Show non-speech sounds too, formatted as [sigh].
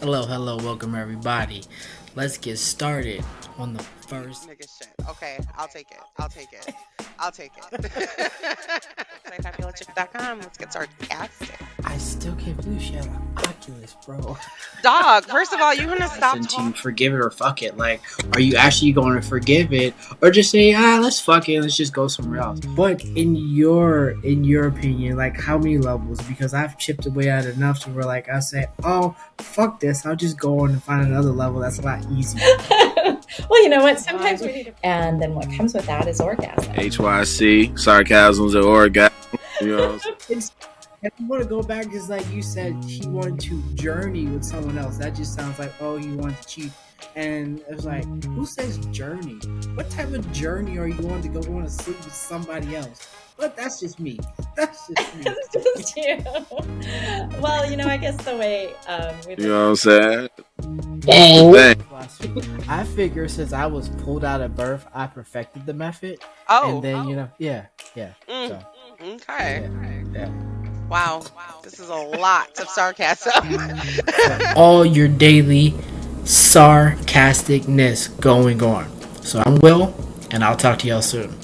Hello, hello, welcome everybody. Let's get started on the first. Nigga shit. Okay, I'll take it. I'll take it. I'll take it. [laughs] [laughs] Let's get started. I still can't believe she had an Oculus, bro. [laughs] Dog, first of all, you're gonna stop And to talking. forgive it or fuck it. Like, are you actually going to forgive it, or just say, ah, let's fuck it, let's just go somewhere else? But in your in your opinion, like, how many levels? Because I've chipped away at enough to where, like, I say, oh, fuck this, I'll just go on and find another level that's a lot easier. [laughs] well, you know what? Sometimes we need to. And then what comes with that is orgasm. HYC, sarcasms and orgasm. You know [laughs] what I'm saying? It's, if you want to go back, because like you said, he wanted to journey with someone else. That just sounds like, oh, he wanted to cheat. And it was like, who says journey? What type of journey are you going to go on to sleep with somebody else? But that's just me. That's just [laughs] me. It's just you. [laughs] well, you know, I guess the way um, we You know what I'm saying? Oh. Dang. I figure since I was pulled out of birth, I perfected the method. Oh, and then, you know, yeah, yeah. Mm, So, okay. yeah. Wow. This is a lot of sarcasm. [laughs] all your daily sarcasticness going on. So I'm Will, and I'll talk to y'all soon.